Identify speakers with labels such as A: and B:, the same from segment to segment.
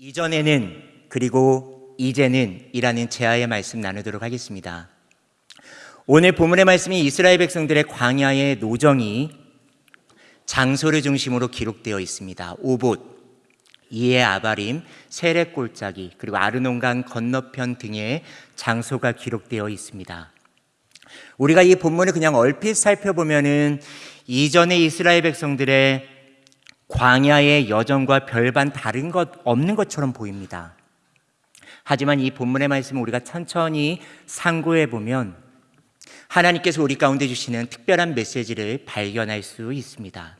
A: 이전에는 그리고 이제는 이라는 제아의 말씀 나누도록 하겠습니다. 오늘 본문의 말씀이 이스라엘 백성들의 광야의 노정이 장소를 중심으로 기록되어 있습니다. 오봇, 이에 아바림, 세례 골짜기, 그리고 아르논강 건너편 등의 장소가 기록되어 있습니다. 우리가 이 본문을 그냥 얼핏 살펴보면은 이전의 이스라엘 백성들의 광야의 여정과 별반 다른 것 없는 것처럼 보입니다. 하지만 이 본문의 말씀을 우리가 천천히 상고해 보면 하나님께서 우리 가운데 주시는 특별한 메시지를 발견할 수 있습니다.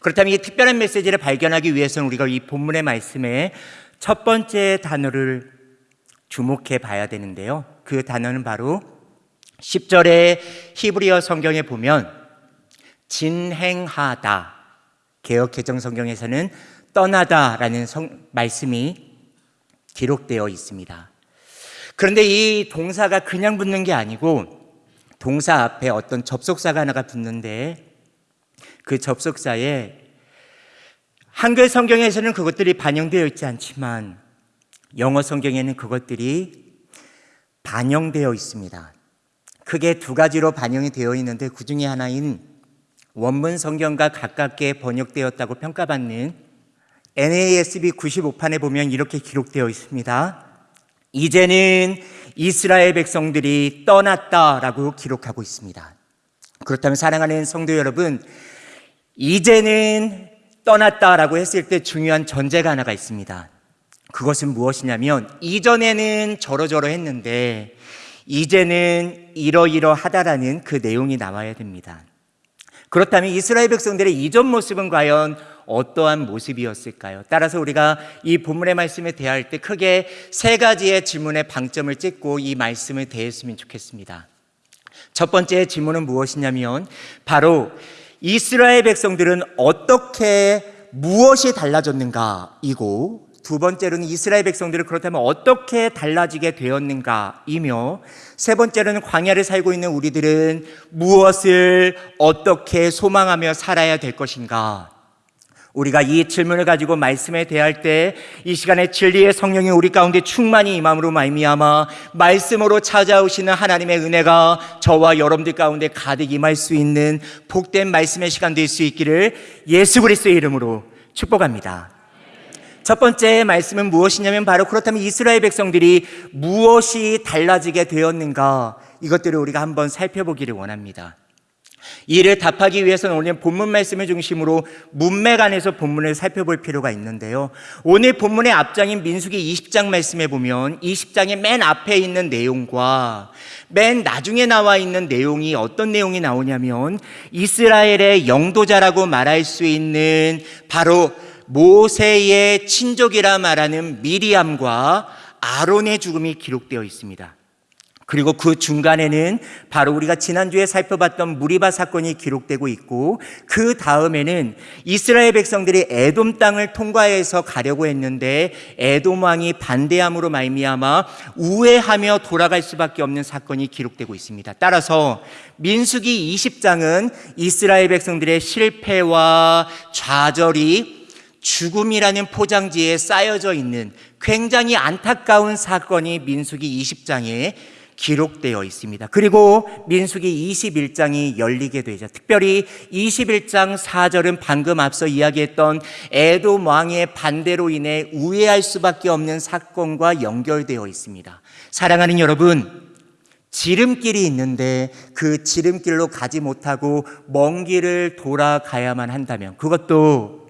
A: 그렇다면 이 특별한 메시지를 발견하기 위해서는 우리가 이 본문의 말씀에 첫 번째 단어를 주목해 봐야 되는데요. 그 단어는 바로 10절의 히브리어 성경에 보면 진행하다. 개혁 개정 성경에서는 떠나다라는 성, 말씀이 기록되어 있습니다. 그런데 이 동사가 그냥 붙는 게 아니고 동사 앞에 어떤 접속사가 하나가 붙는데 그 접속사에 한글 성경에서는 그것들이 반영되어 있지 않지만 영어 성경에는 그것들이 반영되어 있습니다. 크게 두 가지로 반영이 되어 있는데 그 중에 하나인 원문 성경과 가깝게 번역되었다고 평가받는 NASB 95판에 보면 이렇게 기록되어 있습니다. 이제는 이스라엘 백성들이 떠났다라고 기록하고 있습니다. 그렇다면 사랑하는 성도 여러분, 이제는 떠났다라고 했을 때 중요한 전제가 하나가 있습니다. 그것은 무엇이냐면 이전에는 저러저러 했는데 이제는 이러이러하다라는 그 내용이 나와야 됩니다. 그렇다면 이스라엘 백성들의 이전 모습은 과연 어떠한 모습이었을까요? 따라서 우리가 이 본문의 말씀에 대할 때 크게 세 가지의 질문에 방점을 찍고 이 말씀을 대했으면 좋겠습니다. 첫 번째 질문은 무엇이냐면 바로 이스라엘 백성들은 어떻게 무엇이 달라졌는가이고 두 번째로는 이스라엘 백성들은 그렇다면 어떻게 달라지게 되었는가이며 세 번째로는 광야를 살고 있는 우리들은 무엇을 어떻게 소망하며 살아야 될 것인가 우리가 이 질문을 가지고 말씀에 대할 때 이 시간에 진리의 성령이 우리 가운데 충만히 임함으로 말미암아 말씀으로 찾아오시는 하나님의 은혜가 저와 여러분들 가운데 가득 임할 수 있는 복된 말씀의 시간 될 수 있기를 예수 그리스도의 이름으로 축복합니다. 첫 번째 말씀은 무엇이냐면 바로 그렇다면 이스라엘 백성들이 무엇이 달라지게 되었는가 이것들을 우리가 한번 살펴보기를 원합니다. 이를 답하기 위해서는 오늘 본문 말씀을 중심으로 문맥 안에서 본문을 살펴볼 필요가 있는데요. 오늘 본문의 앞장인 민수기 20장 말씀에 보면 20장의 맨 앞에 있는 내용과 맨 나중에 나와 있는 내용이 어떤 내용이 나오냐면 이스라엘의 영도자라고 말할 수 있는 바로 모세의 친족이라 말하는 미리암과 아론의 죽음이 기록되어 있습니다. 그리고 그 중간에는 바로 우리가 지난주에 살펴봤던 무리바 사건이 기록되고 있고 그 다음에는 이스라엘 백성들이 에돔 땅을 통과해서 가려고 했는데 에돔 왕이 반대함으로 말미암아 우회하며 돌아갈 수밖에 없는 사건이 기록되고 있습니다. 따라서 민수기 20장은 이스라엘 백성들의 실패와 좌절이 죽음이라는 포장지에 쌓여져 있는 굉장히 안타까운 사건이 민수기 20장에 기록되어 있습니다. 그리고 민수기 21장이 열리게 되죠. 특별히 21장 4절은 방금 앞서 이야기했던 에돔 왕의 반대로 인해 우회할 수밖에 없는 사건과 연결되어 있습니다. 사랑하는 여러분, 지름길이 있는데 그 지름길로 가지 못하고 먼 길을 돌아가야만 한다면 그것도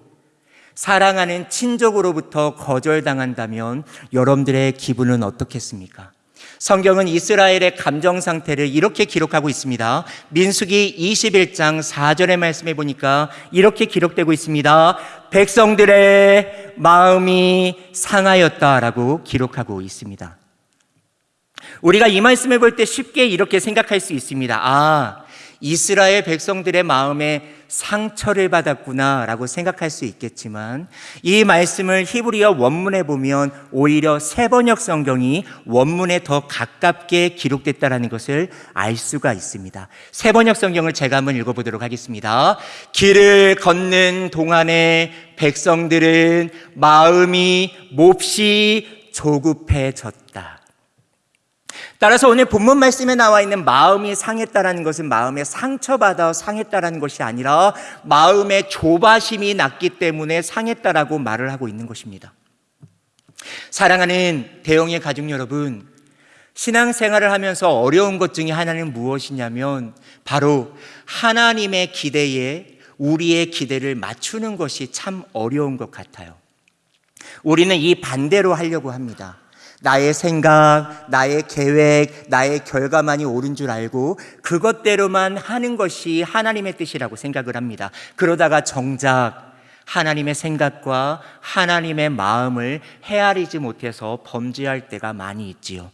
A: 사랑하는 친족으로부터 거절당한다면 여러분들의 기분은 어떻겠습니까? 성경은 이스라엘의 감정 상태를 이렇게 기록하고 있습니다. 민수기 21장 4절의 말씀에 보니까 이렇게 기록되고 있습니다. 백성들의 마음이 상하였다라고 기록하고 있습니다. 우리가 이 말씀을 볼 때 쉽게 이렇게 생각할 수 있습니다. 아, 이스라엘 백성들의 마음에 상처를 받았구나라고 생각할 수 있겠지만 이 말씀을 히브리어 원문에 보면 오히려 세번역 성경이 원문에 더 가깝게 기록됐다라는 것을 알 수가 있습니다. 세번역 성경을 제가 한번 읽어보도록 하겠습니다. 길을 걷는 동안에 백성들은 마음이 몹시 조급해졌다. 따라서 오늘 본문 말씀에 나와 있는 마음이 상했다라는 것은 마음에 상처받아 상했다라는 것이 아니라 마음의 조바심이 났기 때문에 상했다라고 말을 하고 있는 것입니다. 사랑하는 대형의 가족 여러분, 신앙생활을 하면서 어려운 것 중에 하나는 무엇이냐면 바로 하나님의 기대에 우리의 기대를 맞추는 것이 참 어려운 것 같아요. 우리는 이 반대로 하려고 합니다. 나의 생각, 나의 계획, 나의 결과만이 옳은 줄 알고 그것대로만 하는 것이 하나님의 뜻이라고 생각을 합니다. 그러다가 정작 하나님의 생각과 하나님의 마음을 헤아리지 못해서 범죄할 때가 많이 있지요.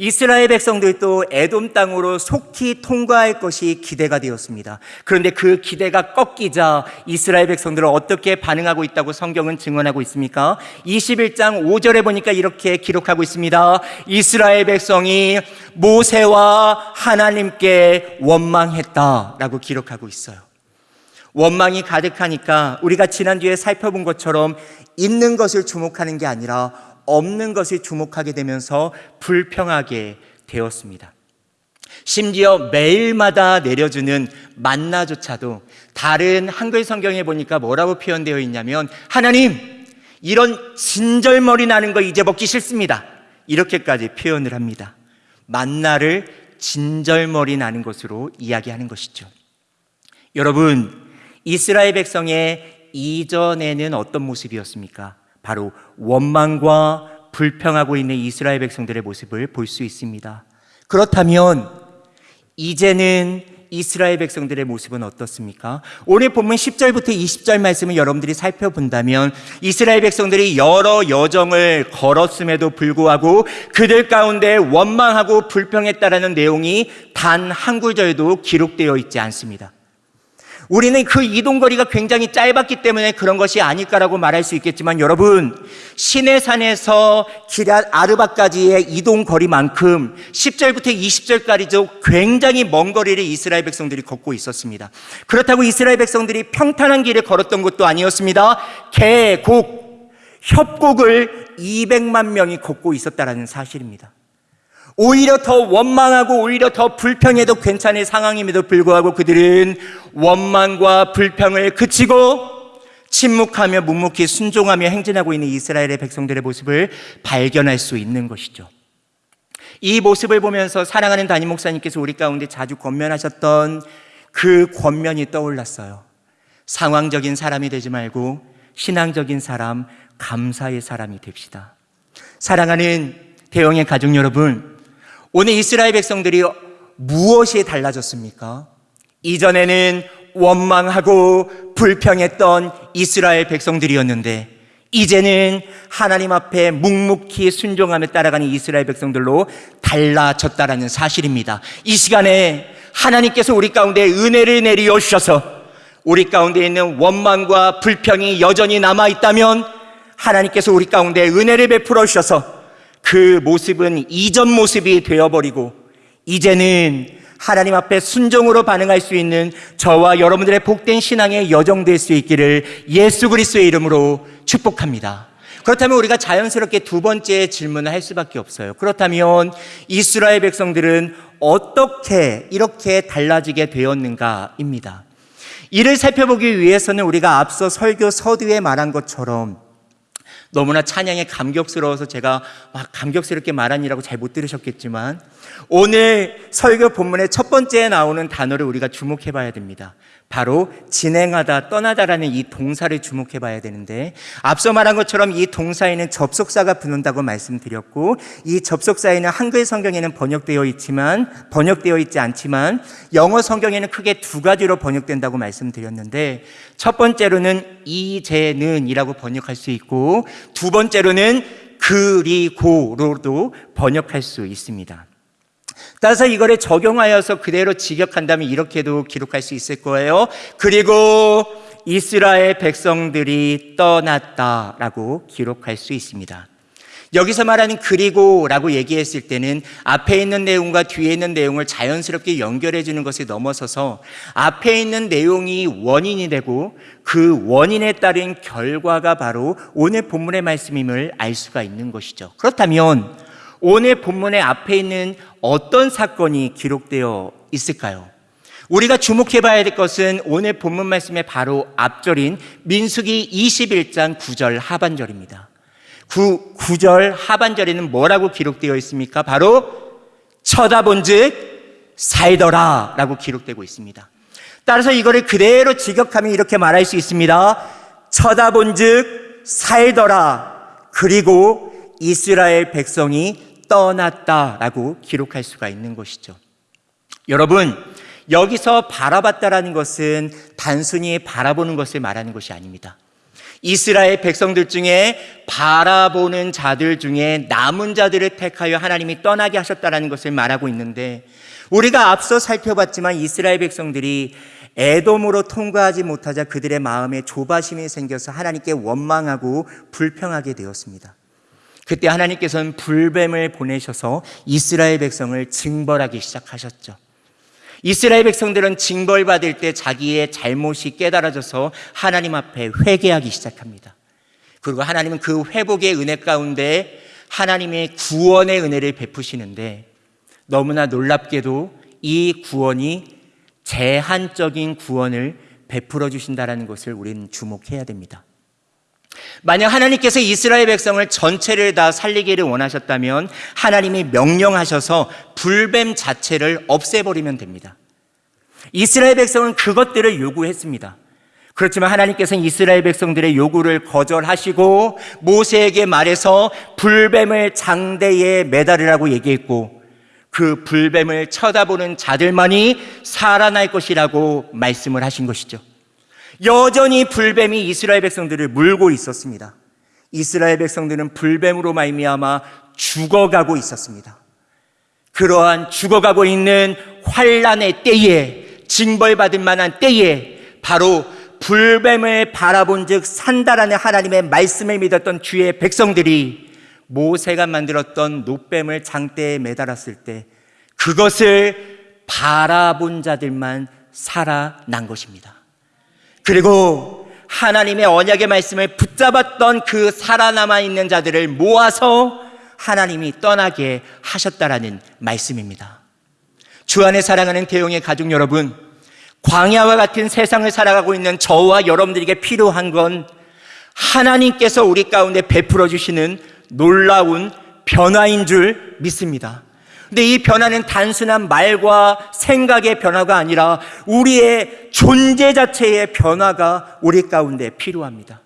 A: 이스라엘 백성들도 에돔 땅으로 속히 통과할 것이 기대가 되었습니다. 그런데 그 기대가 꺾이자 이스라엘 백성들은 어떻게 반응하고 있다고 성경은 증언하고 있습니까? 21장 5절에 보니까 이렇게 기록하고 있습니다. 이스라엘 백성이 모세와 하나님께 원망했다라고 기록하고 있어요. 원망이 가득하니까 우리가 지난주에 살펴본 것처럼 있는 것을 주목하는 게 아니라 없는 것을 주목하게 되면서 불평하게 되었습니다. 심지어 매일마다 내려주는 만나조차도 다른 한글 성경에 보니까 뭐라고 표현되어 있냐면 하나님 이런 진절머리 나는 거 이제 먹기 싫습니다. 이렇게까지 표현을 합니다. 만나를 진절머리 나는 것으로 이야기하는 것이죠. 여러분, 이스라엘 백성의 이전에는 어떤 모습이었습니까? 바로 원망과 불평하고 있는 이스라엘 백성들의 모습을 볼 수 있습니다. 그렇다면 이제는 이스라엘 백성들의 모습은 어떻습니까? 오늘 본문 10절부터 20절 말씀을 여러분들이 살펴본다면 이스라엘 백성들이 여러 여정을 걸었음에도 불구하고 그들 가운데 원망하고 불평했다라는 내용이 단 한 구절도 기록되어 있지 않습니다. 우리는 그 이동거리가 굉장히 짧았기 때문에 그런 것이 아닐까라고 말할 수 있겠지만 여러분 시내산에서 기랏 아르바까지의 이동거리만큼 10절부터 20절까지도 굉장히 먼 거리를 이스라엘 백성들이 걷고 있었습니다. 그렇다고 이스라엘 백성들이 평탄한 길을 걸었던 것도 아니었습니다. 계곡, 협곡을 200만 명이 걷고 있었다는 사실입니다. 오히려 더 원망하고 오히려 더 불평해도 괜찮을 상황임에도 불구하고 그들은 원망과 불평을 그치고 침묵하며 묵묵히 순종하며 행진하고 있는 이스라엘의 백성들의 모습을 발견할 수 있는 것이죠. 이 모습을 보면서 사랑하는 담임 목사님께서 우리 가운데 자주 권면하셨던 그 권면이 떠올랐어요. 상황적인 사람이 되지 말고 신앙적인 사람, 감사의 사람이 됩시다. 사랑하는 대형의 가족 여러분, 오늘 이스라엘 백성들이 무엇이 달라졌습니까? 이전에는 원망하고 불평했던 이스라엘 백성들이었는데 이제는 하나님 앞에 묵묵히 순종하며 따라가는 이스라엘 백성들로 달라졌다라는 사실입니다. 이 시간에 하나님께서 우리 가운데 은혜를 내리어 주셔서 우리 가운데 있는 원망과 불평이 여전히 남아 있다면 하나님께서 우리 가운데 은혜를 베풀어 주셔서 그 모습은 이전 모습이 되어버리고 이제는 하나님 앞에 순종으로 반응할 수 있는 저와 여러분들의 복된 신앙의 여정 될 수 있기를 예수 그리스도의 이름으로 축복합니다. 그렇다면 우리가 자연스럽게 두 번째 질문을 할 수밖에 없어요. 그렇다면 이스라엘 백성들은 어떻게 이렇게 달라지게 되었는가입니다. 이를 살펴보기 위해서는 우리가 앞서 설교 서두에 말한 것처럼 너무나 찬양에 감격스러워서 제가 막 감격스럽게 말하니라고 잘 못 들으셨겠지만 오늘 설교 본문의 첫 번째에 나오는 단어를 우리가 주목해 봐야 됩니다. 바로 진행하다, 떠나다라는 이 동사를 주목해 봐야 되는데 앞서 말한 것처럼 이 동사에는 접속사가 붙는다고 말씀드렸고 이 접속사에는 한글 성경에는 번역되어 있지만 번역되어 있지 않지만 영어 성경에는 크게 두 가지로 번역된다고 말씀드렸는데 첫 번째로는 이제는이라고 번역할 수 있고 두 번째로는 그리고로도 번역할 수 있습니다. 따라서 이거를 적용하여서 그대로 직역한다면 이렇게도 기록할 수 있을 거예요. 그리고 이스라엘 백성들이 떠났다라고 기록할 수 있습니다. 여기서 말하는 그리고라고 얘기했을 때는 앞에 있는 내용과 뒤에 있는 내용을 자연스럽게 연결해 주는 것에 넘어서서 앞에 있는 내용이 원인이 되고 그 원인에 따른 결과가 바로 오늘 본문의 말씀임을 알 수가 있는 것이죠. 그렇다면 오늘 본문의 앞에 있는 어떤 사건이 기록되어 있을까요? 우리가 주목해 봐야 될 것은 오늘 본문 말씀의 바로 앞절인 민수기 21장 9절 하반절입니다. 9, 9절 하반절에는 뭐라고 기록되어 있습니까? 바로 쳐다본 즉 살더라 라고 기록되고 있습니다. 따라서 이거를 그대로 직역하면 이렇게 말할 수 있습니다. 쳐다본 즉 살더라. 그리고 이스라엘 백성이 떠났다라고 기록할 수가 있는 것이죠. 여러분, 여기서 바라봤다라는 것은 단순히 바라보는 것을 말하는 것이 아닙니다. 이스라엘 백성들 중에 바라보는 자들 중에 남은 자들을 택하여 하나님이 떠나게 하셨다라는 것을 말하고 있는데 우리가 앞서 살펴봤지만 이스라엘 백성들이 애돔으로 통과하지 못하자 그들의 마음에 조바심이 생겨서 하나님께 원망하고 불평하게 되었습니다. 그때 하나님께서는 불뱀을 보내셔서 이스라엘 백성을 징벌하기 시작하셨죠. 이스라엘 백성들은 징벌받을 때 자기의 잘못이 깨달아져서 하나님 앞에 회개하기 시작합니다. 그리고 하나님은 그 회복의 은혜 가운데 하나님의 구원의 은혜를 베푸시는데 너무나 놀랍게도 이 구원이 제한적인 구원을 베풀어 주신다라는 것을 우리는 주목해야 됩니다. 만약 하나님께서 이스라엘 백성을 전체를 다 살리기를 원하셨다면 하나님이 명령하셔서 불뱀 자체를 없애버리면 됩니다. 이스라엘 백성은 그것들을 요구했습니다. 그렇지만 하나님께서는 이스라엘 백성들의 요구를 거절하시고 모세에게 말해서 불뱀을 장대에 매달으라고 얘기했고 그 불뱀을 쳐다보는 자들만이 살아날 것이라고 말씀을 하신 것이죠. 여전히 불뱀이 이스라엘 백성들을 물고 있었습니다. 이스라엘 백성들은 불뱀으로 말미암아 죽어가고 있었습니다. 그러한 죽어가고 있는 환란의 때에 징벌받을 만한 때에 바로 불뱀을 바라본즉 산다라는 하나님의 말씀을 믿었던 주의 백성들이 모세가 만들었던 노뱀을 장대에 매달았을 때 그것을 바라본 자들만 살아난 것입니다. 그리고 하나님의 언약의 말씀을 붙잡았던 그 살아남아 있는 자들을 모아서 하나님이 떠나게 하셨다라는 말씀입니다. 주 안에 사랑하는 대용의 가족 여러분, 광야와 같은 세상을 살아가고 있는 저와 여러분들에게 필요한 건 하나님께서 우리 가운데 베풀어 주시는 놀라운 변화인 줄 믿습니다. 근데 이 변화는 단순한 말과 생각의 변화가 아니라 우리의 존재 자체의 변화가 우리 가운데 필요합니다.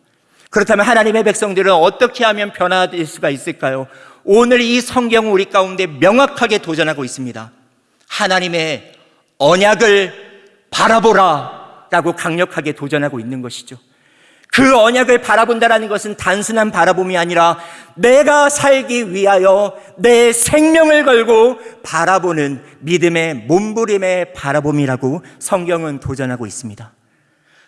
A: 그렇다면 하나님의 백성들은 어떻게 하면 변화될 수가 있을까요? 오늘 이 성경은 우리 가운데 명확하게 도전하고 있습니다. 하나님의 언약을 바라보라 라고 강력하게 도전하고 있는 것이죠. 그 언약을 바라본다라는 것은 단순한 바라봄이 아니라 내가 살기 위하여 내 생명을 걸고 바라보는 믿음의 몸부림의 바라봄이라고 성경은 도전하고 있습니다.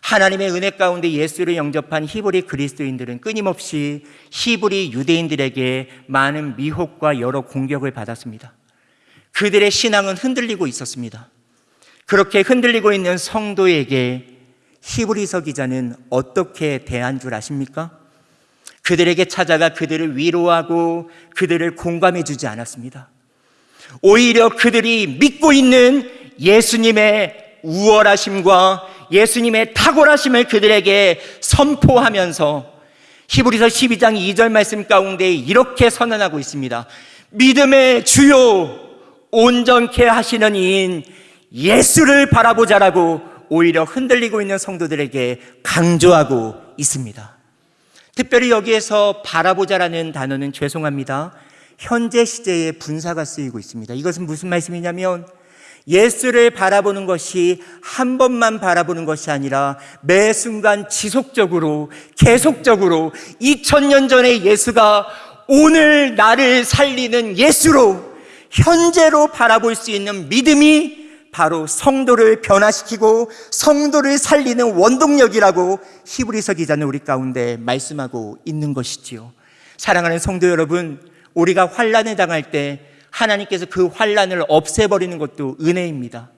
A: 하나님의 은혜 가운데 예수를 영접한 히브리 그리스도인들은 끊임없이 히브리 유대인들에게 많은 미혹과 여러 공격을 받았습니다. 그들의 신앙은 흔들리고 있었습니다. 그렇게 흔들리고 있는 성도에게 히브리서 기자는 어떻게 대한 줄 아십니까? 그들에게 찾아가 그들을 위로하고 그들을 공감해 주지 않았습니다. 오히려 그들이 믿고 있는 예수님의 우월하심과 예수님의 탁월하심을 그들에게 선포하면서 히브리서 12장 2절 말씀 가운데 이렇게 선언하고 있습니다. 믿음의 주요 온전케 하시는 이인 예수를 바라보자라고 오히려 흔들리고 있는 성도들에게 강조하고 있습니다. 특별히 여기에서 바라보자라는 단어는 죄송합니다. 현재 시제에 분사가 쓰이고 있습니다. 이것은 무슨 말씀이냐면 예수를 바라보는 것이 한 번만 바라보는 것이 아니라 매 순간 지속적으로 계속적으로 2000년 전의 예수가 오늘 나를 살리는 예수로 현재로 바라볼 수 있는 믿음이 바로 성도를 변화시키고 성도를 살리는 원동력이라고 히브리서 기자는 우리 가운데 말씀하고 있는 것이지요. 사랑하는 성도 여러분, 우리가 환란에 당할 때 하나님께서 그 환란을 없애버리는 것도 은혜입니다.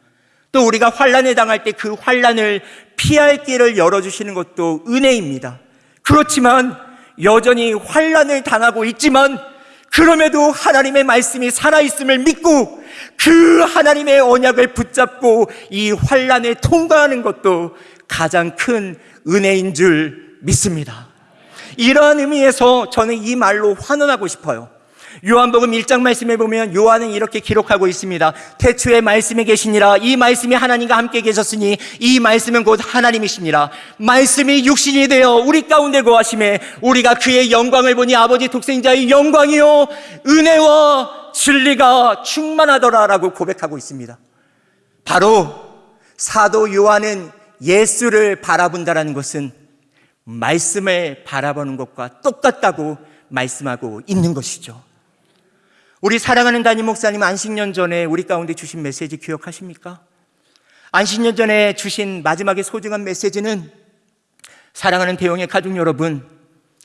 A: 또 우리가 환란에 당할 때 그 환란을 피할 길을 열어주시는 것도 은혜입니다. 그렇지만 여전히 환란을 당하고 있지만 그럼에도 하나님의 말씀이 살아있음을 믿고 그 하나님의 언약을 붙잡고 이 환란을 통과하는 것도 가장 큰 은혜인 줄 믿습니다. 이러한 의미에서 저는 이 말로 환원하고 싶어요. 요한복음 1장 말씀에 보면 요한은 이렇게 기록하고 있습니다. 태초에 말씀이 계시니라 이 말씀이 하나님과 함께 계셨으니 이 말씀은 곧 하나님이시니라. 말씀이 육신이 되어 우리 가운데 거하심에 우리가 그의 영광을 보니 아버지 독생자의 영광이요 은혜와 진리가 충만하더라라고 고백하고 있습니다. 바로 사도 요한은 예수를 바라본다라는 것은 말씀을 바라보는 것과 똑같다고 말씀하고 있는 것이죠. 우리 사랑하는 담임 목사님 안식년 전에 우리 가운데 주신 메시지 기억하십니까? 안식년 전에 주신 마지막에 소중한 메시지는 사랑하는 대형의 가족 여러분,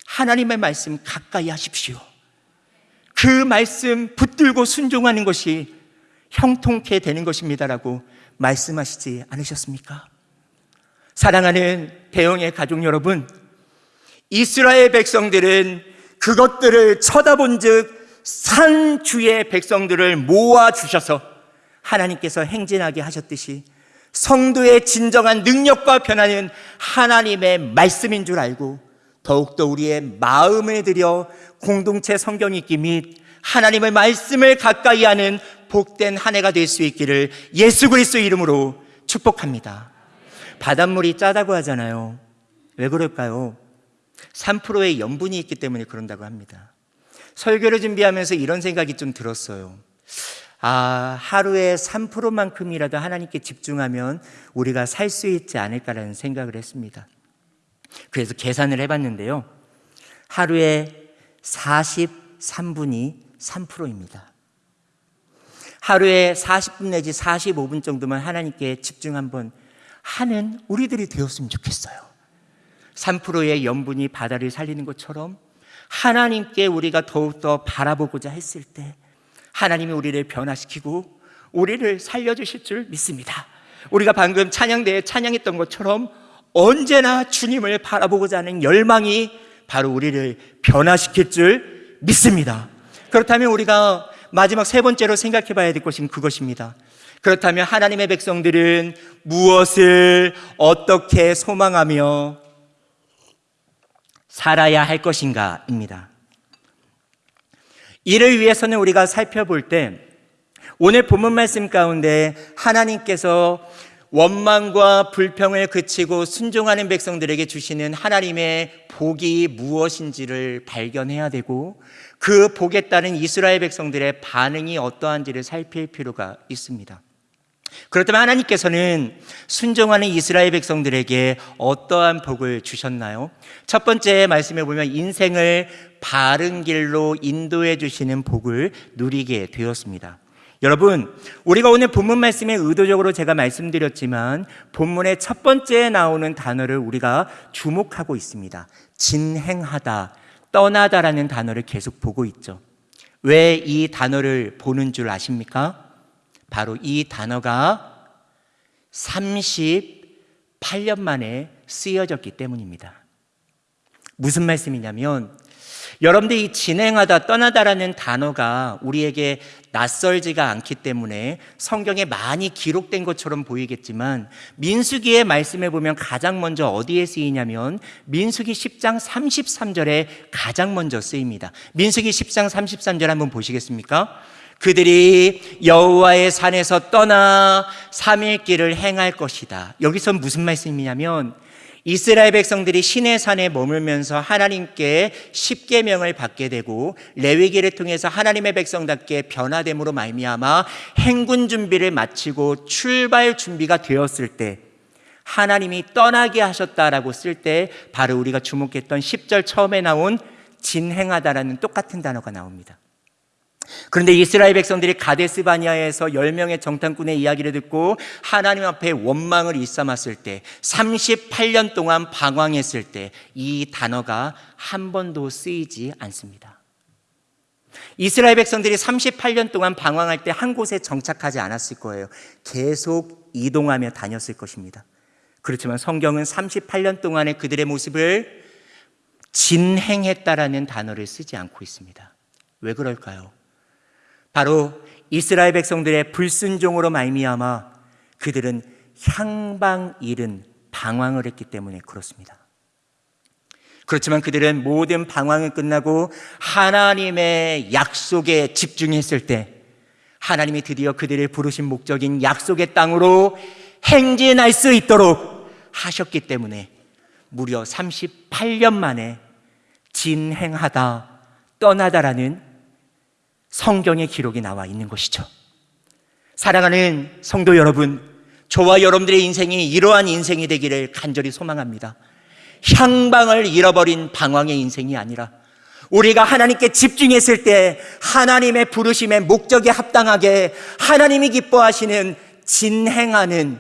A: 하나님의 말씀 가까이 하십시오. 그 말씀 붙 들고 순종하는 것이 형통케 되는 것입니다라고 말씀하시지 않으셨습니까? 사랑하는 대형의 가족 여러분, 이스라엘 백성들은 그것들을 쳐다본 즉 산 주의 백성들을 모아 주셔서 하나님께서 행진하게 하셨듯이 성도의 진정한 능력과 변화는 하나님의 말씀인 줄 알고 더욱더 우리의 마음을 들여 공동체 성경 읽기 및 하나님의 말씀을 가까이 하는 복된 한 해가 될 수 있기를 예수 그리스도 이름으로 축복합니다. 바닷물이 짜다고 하잖아요. 왜 그럴까요? 3%의 염분이 있기 때문에 그런다고 합니다. 설교를 준비하면서 이런 생각이 좀 들었어요. 아, 하루에 3%만큼이라도 하나님께 집중하면 우리가 살 수 있지 않을까라는 생각을 했습니다. 그래서 계산을 해봤는데요. 하루에 43분이 3%입니다. 하루에 40분 내지 45분 정도만 하나님께 집중 한번 하는 우리들이 되었으면 좋겠어요. 3%의 염분이 바다를 살리는 것처럼 하나님께 우리가 더욱더 바라보고자 했을 때 하나님이 우리를 변화시키고 우리를 살려주실 줄 믿습니다. 우리가 방금 찬양대에 찬양했던 것처럼 언제나 주님을 바라보고자 하는 열망이 바로 우리를 변화시킬 줄 믿습니다. 그렇다면 우리가 마지막 세 번째로 생각해 봐야 될 것은 그것입니다. 그렇다면 하나님의 백성들은 무엇을 어떻게 소망하며 살아야 할 것인가입니다. 이를 위해서는 우리가 살펴볼 때 오늘 본문 말씀 가운데 하나님께서 원망과 불평을 그치고 순종하는 백성들에게 주시는 하나님의 복이 무엇인지를 발견해야 되고 그 복에 따른 이스라엘 백성들의 반응이 어떠한지를 살필 필요가 있습니다. 그렇다면 하나님께서는 순종하는 이스라엘 백성들에게 어떠한 복을 주셨나요? 첫 번째 말씀에 보면 인생을 바른 길로 인도해 주시는 복을 누리게 되었습니다. 여러분, 우리가 오늘 본문 말씀에 의도적으로 제가 말씀드렸지만 본문의 첫 번째에 나오는 단어를 우리가 주목하고 있습니다. 진행하다, 떠나다라는 단어를 계속 보고 있죠. 왜 이 단어를 보는 줄 아십니까? 바로 이 단어가 38년 만에 쓰여졌기 때문입니다. 무슨 말씀이냐면 여러분들이 이 진행하다 떠나다라는 단어가 우리에게 낯설지가 않기 때문에 성경에 많이 기록된 것처럼 보이겠지만 민수기의 말씀에 보면 가장 먼저 어디에 쓰이냐면 민수기 10장 33절에 가장 먼저 쓰입니다. 민수기 10장 33절 한번 보시겠습니까? 그들이 여호와의 산에서 떠나 3일 길을 행할 것이다. 여기서 무슨 말씀이냐면 이스라엘 백성들이 신의 산에 머물면서 하나님께 십계명을 받게 되고 레위기를 통해서 하나님의 백성답게 변화됨으로 말미암아 행군 준비를 마치고 출발 준비가 되었을 때 하나님이 떠나게 하셨다라고 쓸 때 바로 우리가 주목했던 10절 처음에 나온 진행하다라는 똑같은 단어가 나옵니다. 그런데 이스라엘 백성들이 가데스 바니아에서 10명의 정탐꾼의 이야기를 듣고 하나님 앞에 원망을 일삼았을 때 38년 동안 방황했을 때 이 단어가 한 번도 쓰이지 않습니다. 이스라엘 백성들이 38년 동안 방황할 때 한 곳에 정착하지 않았을 거예요. 계속 이동하며 다녔을 것입니다. 그렇지만 성경은 38년 동안의 그들의 모습을 진행했다라는 단어를 쓰지 않고 있습니다. 왜 그럴까요? 바로 이스라엘 백성들의 불순종으로 말미암아 그들은 향방 잃은 방황을 했기 때문에 그렇습니다. 그렇지만 그들은 모든 방황이 끝나고 하나님의 약속에 집중했을 때 하나님이 드디어 그들의 부르신 목적인 약속의 땅으로 행진할 수 있도록 하셨기 때문에 무려 38년 만에 진행하다 떠나다라는 성경의 기록이 나와 있는 것이죠. 사랑하는 성도 여러분, 저와 여러분들의 인생이 이러한 인생이 되기를 간절히 소망합니다. 향방을 잃어버린 방황의 인생이 아니라 우리가 하나님께 집중했을 때 하나님의 부르심의 목적에 합당하게 하나님이 기뻐하시는 진행하는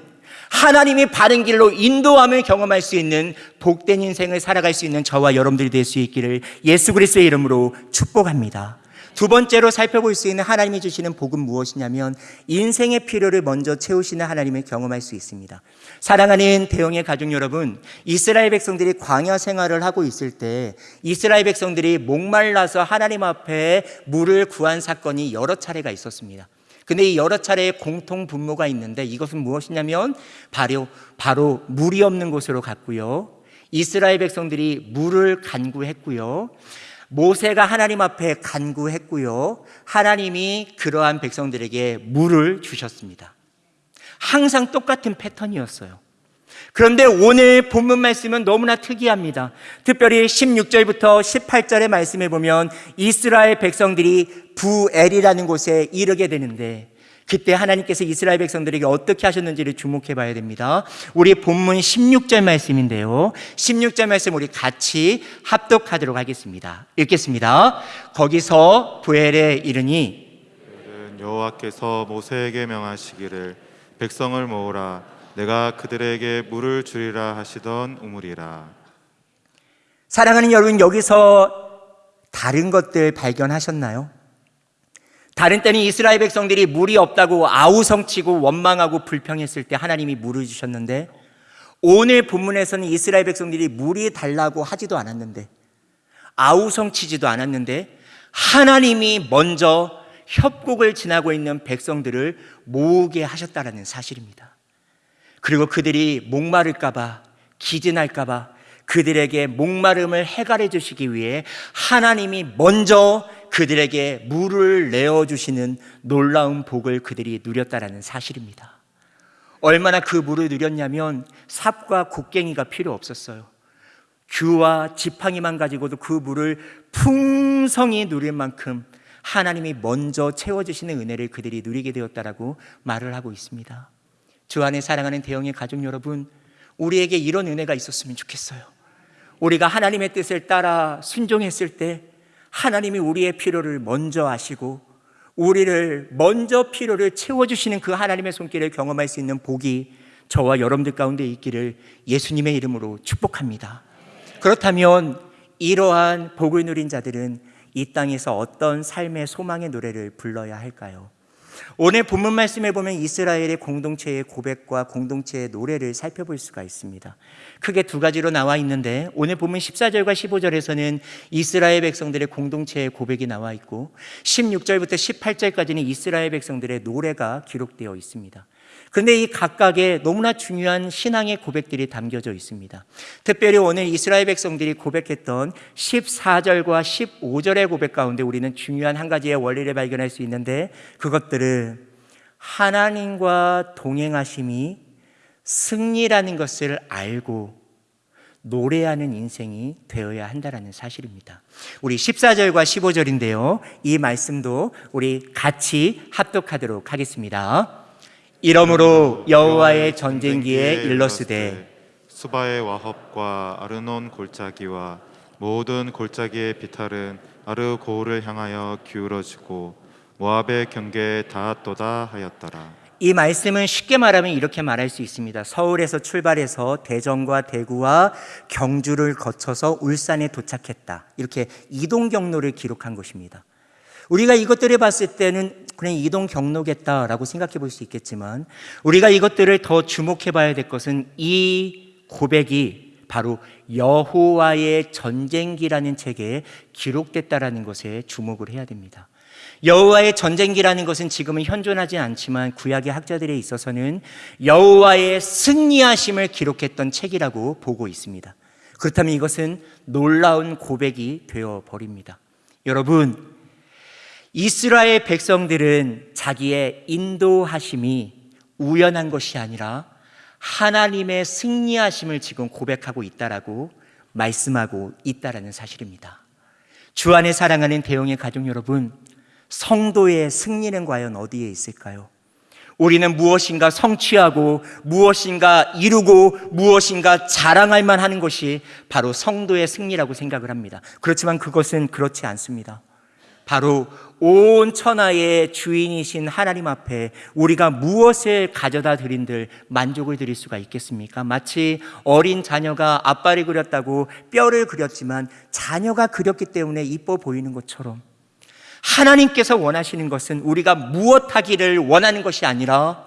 A: 하나님이 바른 길로 인도함을 경험할 수 있는 복된 인생을 살아갈 수 있는 저와 여러분들이 될 수 있기를 예수 그리스도의 이름으로 축복합니다. 두 번째로 살펴볼 수 있는 하나님이 주시는 복은 무엇이냐면 인생의 필요를 먼저 채우시는 하나님을 경험할 수 있습니다. 사랑하는 대형의 가족 여러분, 이스라엘 백성들이 광야 생활을 하고 있을 때 이스라엘 백성들이 목말라서 하나님 앞에 물을 구한 사건이 여러 차례가 있었습니다. 근데 이 여러 차례의 공통 분모가 있는데 이것은 무엇이냐면 바로 바로 물이 없는 곳으로 갔고요. 이스라엘 백성들이 물을 간구했고요. 모세가 하나님 앞에 간구했고요. 하나님이 그러한 백성들에게 물을 주셨습니다. 항상 똑같은 패턴이었어요. 그런데 오늘 본문 말씀은 너무나 특이합니다. 특별히 16절부터 18절의 말씀에 보면 이스라엘 백성들이 부엘이라는 곳에 이르게 되는데 그때 하나님께서 이스라엘 백성들에게 어떻게 하셨는지를 주목해 봐야 됩니다. 우리 본문 16절 말씀인데요. 16절 말씀 우리 같이 합독하도록 하겠습니다. 읽겠습니다. 거기서 부엘에 이르니
B: 여호와께서 모세에게 명하시기를 백성을 모으라 내가 그들에게 물을 주리라 하시던 우물이라
A: 사랑하는 여러분 여기서 다른 것들 발견하셨나요? 다른 때는 이스라엘 백성들이 물이 없다고 아우성치고 원망하고 불평했을 때 하나님이 물을 주셨는데 오늘 본문에서는 이스라엘 백성들이 물이 달라고 하지도 않았는데 아우성치지도 않았는데 하나님이 먼저 협곡을 지나고 있는 백성들을 모으게 하셨다라는 사실입니다. 그리고 그들이 목마를까봐 기진할까봐 그들에게 목마름을 해갈해 주시기 위해 하나님이 먼저 그들에게 물을 내어 주시는 놀라운 복을 그들이 누렸다라는 사실입니다. 얼마나 그 물을 누렸냐면 삽과 곡괭이가 필요 없었어요. 귤와 지팡이만 가지고도 그 물을 풍성히 누릴 만큼 하나님이 먼저 채워 주시는 은혜를 그들이 누리게 되었다라고 말을 하고 있습니다. 주 안에 사랑하는 대형의 가족 여러분, 우리에게 이런 은혜가 있었으면 좋겠어요. 우리가 하나님의 뜻을 따라 순종했을 때 하나님이 우리의 필요를 먼저 아시고 우리를 먼저 필요를 채워주시는 그 하나님의 손길을 경험할 수 있는 복이 저와 여러분들 가운데 있기를 예수님의 이름으로 축복합니다. 그렇다면 이러한 복을 누린 자들은 이 땅에서 어떤 삶의 소망의 노래를 불러야 할까요? 오늘 본문 말씀에 보면 이스라엘의 공동체의 고백과 공동체의 노래를 살펴볼 수가 있습니다. 크게 두 가지로 나와 있는데 오늘 보면 14절과 15절에서는 이스라엘 백성들의 공동체의 고백이 나와 있고 16절부터 18절까지는 이스라엘 백성들의 노래가 기록되어 있습니다. 그런데 이 각각의 너무나 중요한 신앙의 고백들이 담겨져 있습니다. 특별히 오늘 이스라엘 백성들이 고백했던 14절과 15절의 고백 가운데 우리는 중요한 한 가지의 원리를 발견할 수 있는데 그것들은 하나님과 동행하심이 승리라는 것을 알고 노래하는 인생이 되어야 한다는 사실입니다. 우리 14절과 15절인데요. 이 말씀도 우리 같이 합독하도록 하겠습니다. 이러므로 여호와의 전쟁기에 일러스되
B: 수바의 와합과 아르논 골짜기와 모든 골짜기의 비탈은 아르고울을 향하여 기울어지고 모압의 경계에 닿았도다 하였더라.
A: 이 말씀은 쉽게 말하면 이렇게 말할 수 있습니다. 서울에서 출발해서 대전과 대구와 경주를 거쳐서 울산에 도착했다. 이렇게 이동 경로를 기록한 것입니다. 우리가 이것들을 봤을 때는 그냥 이동 경로겠다라고 생각해 볼 수 있겠지만 우리가 이것들을 더 주목해 봐야 될 것은 이 고백이 바로 여호와의 전쟁기라는 책에 기록됐다라는 것에 주목을 해야 됩니다. 여호와의 전쟁기라는 것은 지금은 현존하지 않지만 구약의 학자들에 있어서는 여호와의 승리하심을 기록했던 책이라고 보고 있습니다. 그렇다면 이것은 놀라운 고백이 되어 버립니다. 여러분, 이스라엘 백성들은 자기의 인도하심이 우연한 것이 아니라 하나님의 승리하심을 지금 고백하고 있다라고 말씀하고 있다라는 사실입니다. 주 안에 사랑하는 대형의 가족 여러분, 성도의 승리는 과연 어디에 있을까요? 우리는 무엇인가 성취하고 무엇인가 이루고 무엇인가 자랑할 만하는 것이 바로 성도의 승리라고 생각을 합니다. 그렇지만 그것은 그렇지 않습니다. 바로 온 천하의 주인이신 하나님 앞에 우리가 무엇을 가져다 드린들 만족을 드릴 수가 있겠습니까? 마치 어린 자녀가 아빠를 그렸다고 뼈를 그렸지만 자녀가 그렸기 때문에 이뻐 보이는 것처럼 하나님께서 원하시는 것은 우리가 무엇 하기를 원하는 것이 아니라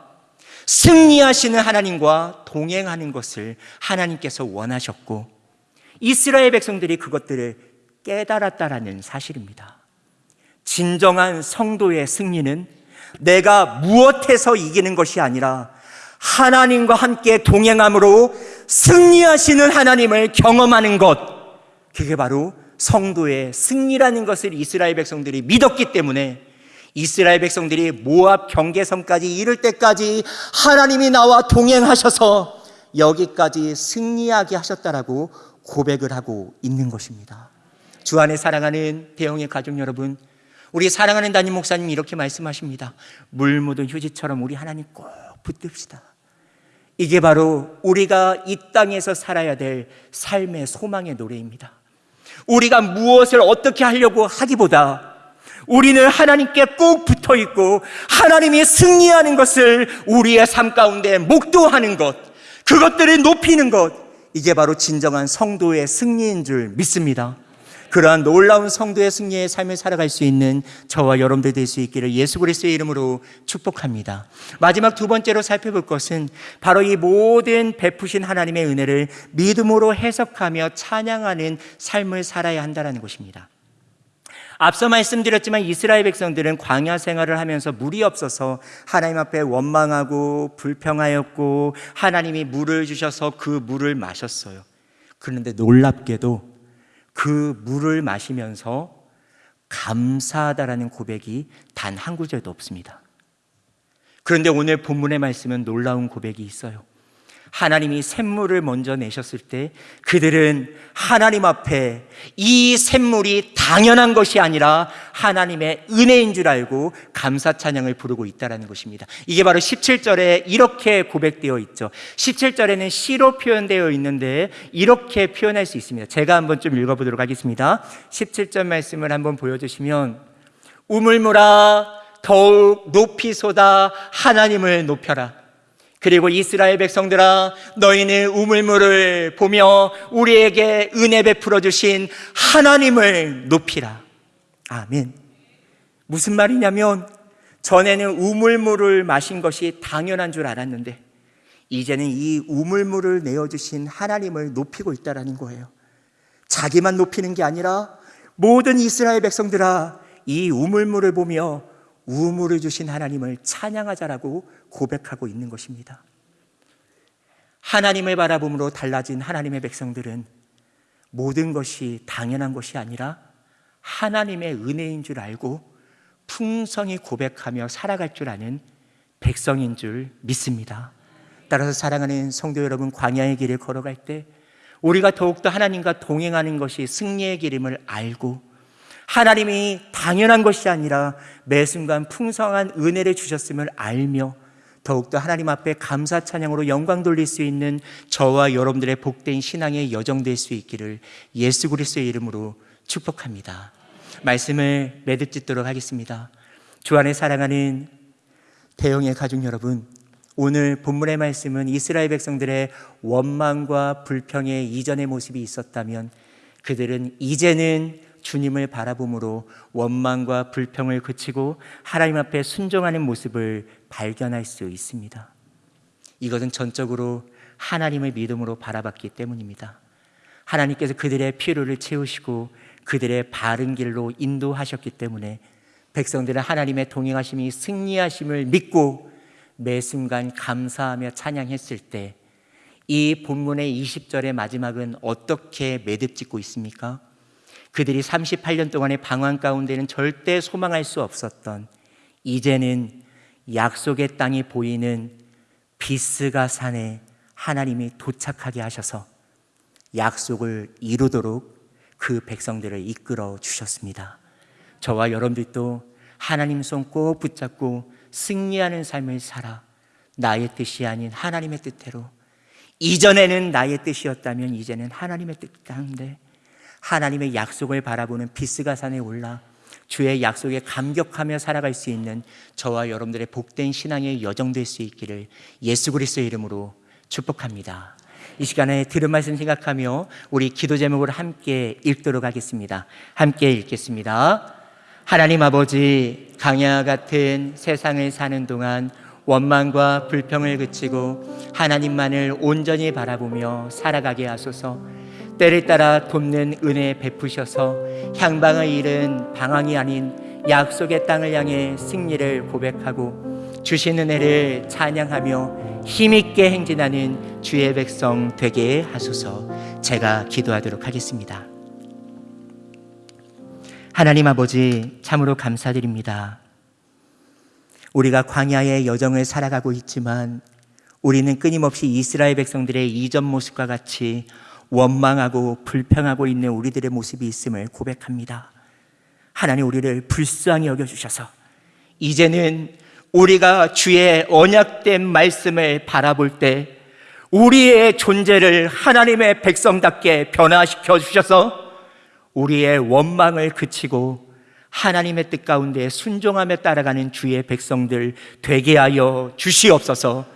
A: 승리하시는 하나님과 동행하는 것을 하나님께서 원하셨고 이스라엘 백성들이 그것들을 깨달았다라는 사실입니다. 진정한 성도의 승리는 내가 무엇해서 이기는 것이 아니라 하나님과 함께 동행함으로 승리하시는 하나님을 경험하는 것. 그게 바로 성도의 승리라는 것을 이스라엘 백성들이 믿었기 때문에 이스라엘 백성들이 모압 경계선까지 이를 때까지 하나님이 나와 동행하셔서 여기까지 승리하게 하셨다라고 고백을 하고 있는 것입니다. 주 안에 사랑하는 대형의 가족 여러분, 우리 사랑하는 담임 목사님 이렇게 말씀하십니다. 물 묻은 휴지처럼 우리 하나님 꼭 붙듭시다. 이게 바로 우리가 이 땅에서 살아야 될 삶의 소망의 노래입니다. 우리가 무엇을 어떻게 하려고 하기보다 우리는 하나님께 꼭 붙어 있고 하나님이 승리하는 것을 우리의 삶 가운데 목도하는 것, 그것들을 높이는 것, 이게 바로 진정한 성도의 승리인 줄 믿습니다. 그러한 놀라운 성도의 승리의 삶을 살아갈 수 있는 저와 여러분들 될 수 있기를 예수 그리스도의 이름으로 축복합니다. 마지막 두 번째로 살펴볼 것은 바로 이 모든 베푸신 하나님의 은혜를 믿음으로 해석하며 찬양하는 삶을 살아야 한다는 것입니다. 앞서 말씀드렸지만 이스라엘 백성들은 광야 생활을 하면서 물이 없어서 하나님 앞에 원망하고 불평하였고 하나님이 물을 주셔서 그 물을 마셨어요. 그런데 놀랍게도 그 물을 마시면서 감사하다라는 고백이 단 한 구절도 없습니다. 그런데 오늘 본문의 말씀은 놀라운 고백이 있어요. 하나님이 샘물을 먼저 내셨을 때 그들은 하나님 앞에 이 샘물이 당연한 것이 아니라 하나님의 은혜인 줄 알고 감사 찬양을 부르고 있다라는 것입니다. 이게 바로 17절에 이렇게 고백되어 있죠. 17절에는 시로 표현되어 있는데 이렇게 표현할 수 있습니다. 제가 한번 좀 읽어 보도록 하겠습니다. 17절 말씀을 한번 보여 주시면 우물물아 더욱 높이 쏟아 하나님을 높여라. 그리고 이스라엘 백성들아 너희는 우물물을 보며 우리에게 은혜 베풀어 주신 하나님을 높이라. 아멘. 무슨 말이냐면 전에는 우물물을 마신 것이 당연한 줄 알았는데 이제는 이 우물물을 내어 주신 하나님을 높이고 있다라는 거예요. 자기만 높이는 게 아니라 모든 이스라엘 백성들아 이 우물물을 보며 우물을 주신 하나님을 찬양하자라고 고백하고 있는 것입니다. 하나님을 바라봄으로 달라진 하나님의 백성들은 모든 것이 당연한 것이 아니라 하나님의 은혜인 줄 알고 풍성히 고백하며 살아갈 줄 아는 백성인 줄 믿습니다. 따라서 사랑하는 성도 여러분, 광야의 길을 걸어갈 때 우리가 더욱더 하나님과 동행하는 것이 승리의 길임을 알고 하나님이 당연한 것이 아니라 매 순간 풍성한 은혜를 주셨음을 알며 더욱더 하나님 앞에 감사 찬양으로 영광 돌릴 수 있는 저와 여러분들의 복된 신앙의 여정 될 수 있기를 예수 그리스도의 이름으로 축복합니다. 말씀을 매듭 짓도록 하겠습니다. 주 안에 사랑하는 대형의 가족 여러분, 오늘 본문의 말씀은 이스라엘 백성들의 원망과 불평의 이전의 모습이 있었다면 그들은 이제는 주님을 바라봄으로 원망과 불평을 그치고 하나님 앞에 순종하는 모습을 발견할 수 있습니다. 이것은 전적으로 하나님을 믿음으로 바라봤기 때문입니다. 하나님께서 그들의 필요를 채우시고 그들의 바른 길로 인도하셨기 때문에 백성들은 하나님의 동행하심이 승리하심을 믿고 매 순간 감사하며 찬양했을 때 이 본문의 20절의 마지막은 어떻게 매듭 짓고 있습니까? 그들이 38년 동안의 방황 가운데는 절대 소망할 수 없었던 이제는 약속의 땅이 보이는 비스가 산에 하나님이 도착하게 하셔서 약속을 이루도록 그 백성들을 이끌어 주셨습니다. 저와 여러분들도 하나님 손 꼭 붙잡고 승리하는 삶을 살아 나의 뜻이 아닌 하나님의 뜻대로 이전에는 나의 뜻이었다면 이제는 하나님의 뜻 가운데 하나님의 약속을 바라보는 비스가 산에 올라 주의 약속에 감격하며 살아갈 수 있는 저와 여러분들의 복된 신앙의 여정 될 수 있기를 예수 그리스도의 이름으로 축복합니다. 이 시간에 들은 말씀 생각하며 우리 기도 제목을 함께 읽도록 하겠습니다. 함께 읽겠습니다. 하나님 아버지 강야 같은 세상을 사는 동안 원망과 불평을 그치고 하나님만을 온전히 바라보며 살아가게 하소서. 때를 따라 돕는 은혜 베푸셔서 향방을 잃은 방황이 아닌 약속의 땅을 향해 승리를 고백하고 주신 은혜를 찬양하며 힘있게 행진하는 주의 백성 되게 하소서 제가 기도하도록 하겠습니다. 하나님 아버지 참으로 감사드립니다. 우리가 광야의 여정을 살아가고 있지만 우리는 끊임없이 이스라엘 백성들의 이전 모습과 같이 원망하고 불평하고 있는 우리들의 모습이 있음을 고백합니다. 하나님 우리를 불쌍히 여겨주셔서 이제는 우리가 주의 언약된 말씀을 바라볼 때 우리의 존재를 하나님의 백성답게 변화시켜 주셔서 우리의 원망을 그치고 하나님의 뜻 가운데 순종하며 따라가는 주의 백성들 되게 하여 주시옵소서.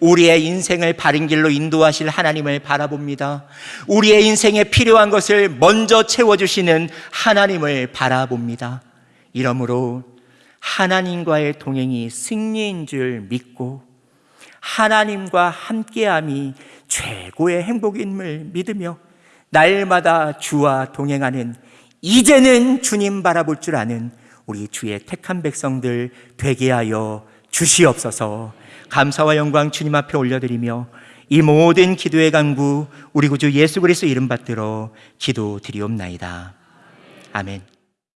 A: 우리의 인생을 바른 길로 인도하실 하나님을 바라봅니다. 우리의 인생에 필요한 것을 먼저 채워주시는 하나님을 바라봅니다. 이러므로 하나님과의 동행이 승리인 줄 믿고 하나님과 함께함이 최고의 행복임을 믿으며 날마다 주와 동행하는 이제는 주님 바라볼 줄 아는 우리 주의 택한 백성들 되게 하여 주시옵소서 감사와 영광 주님 앞에 올려드리며 이 모든 기도의 간구 우리 구주 예수 그리스도 이름 받들어 기도 드리옵나이다. 아멘.